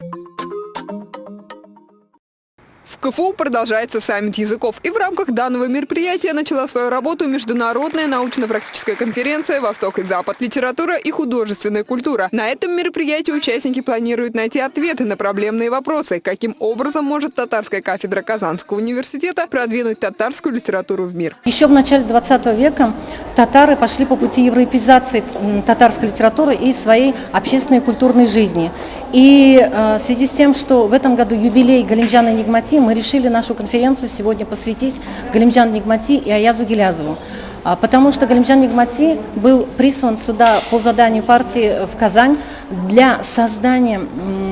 you КФУ продолжается саммит языков. И в рамках данного мероприятия начала свою работу международная научно-практическая конференция «Восток и Запад. Литература и художественная культура». На этом мероприятии участники планируют найти ответы на проблемные вопросы. Каким образом может татарская кафедра Казанского университета продвинуть татарскую литературу в мир? Еще в начале 20 века татары пошли по пути европеизации татарской литературы и своей общественной культурной жизни. И э, в связи с тем, что в этом году юбилей Галимджана Нигмати, мы решили нашу конференцию сегодня посвятить Галимджану Нигмати и Аязу Гелязову. А, потому что Галимджан Нигмати был прислан сюда по заданию партии в Казань для создания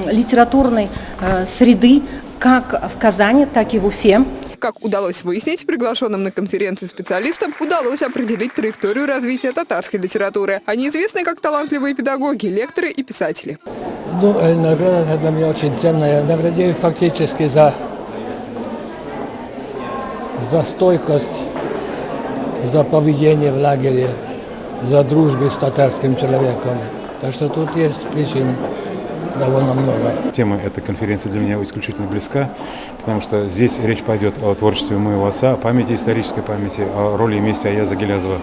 литературной э, среды как в Казани, так и в Уфе. Как удалось выяснить, приглашенным на конференцию специалистам удалось определить траекторию развития татарской литературы. Они известны как талантливые педагоги, лекторы и писатели. Ну, э, награда для меня очень ценная. Наградили фактически за, за стойкость, за поведение в лагере, за дружбу с татарским человеком. Так что тут есть причины довольно много. Тема этой конференции для меня исключительно близка, потому что здесь речь пойдет о творчестве моего отца, о памяти, исторической памяти, о роли и месте Аяза Гелязова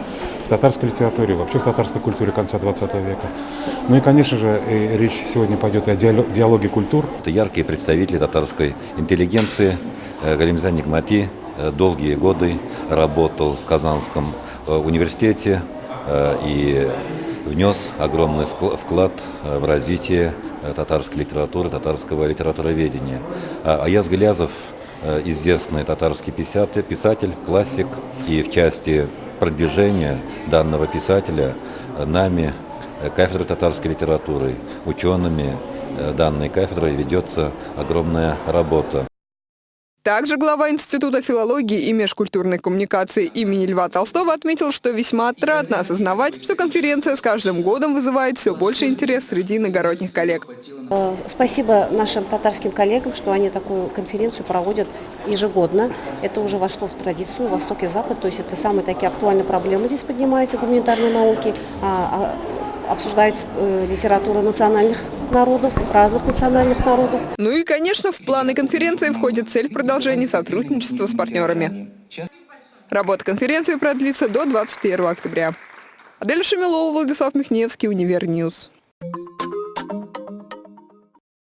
в татарской литературе, вообще в татарской культуре конца 20 века. Ну и, конечно же, и речь сегодня пойдет о диалоге культур. Это яркие представители татарской интеллигенции. Э, Галимзан Нигмати долгие годы работал в Казанском э, университете и внес огромный вклад в развитие татарской литературы, татарского литературоведения. А Аяз Галязов известный татарский писатель, классик, и в части продвижения данного писателя нами, э, кафедрой татарской литературы, учеными э, данной кафедрой ведется огромная работа. Также глава Института филологии и межкультурной коммуникации имени Льва Толстого отметил, что весьма отрадно осознавать, что конференция с каждым годом вызывает все больше интерес среди иногородних коллег. Э, спасибо нашим татарским коллегам, что они такую конференцию проводят ежегодно. Это уже вошло в традицию Восток и Запад, то есть это самые такие актуальные проблемы здесь поднимаются, гуманитарные науки, а, а обсуждают э, литературу национальных народов, разных национальных народов. Ну и, конечно, в планы конференции входит цель продолжения сотрудничества с партнерами. Работа конференции продлится до 21 октября. Адель Шамилова, Владислав Михневский, Univer News.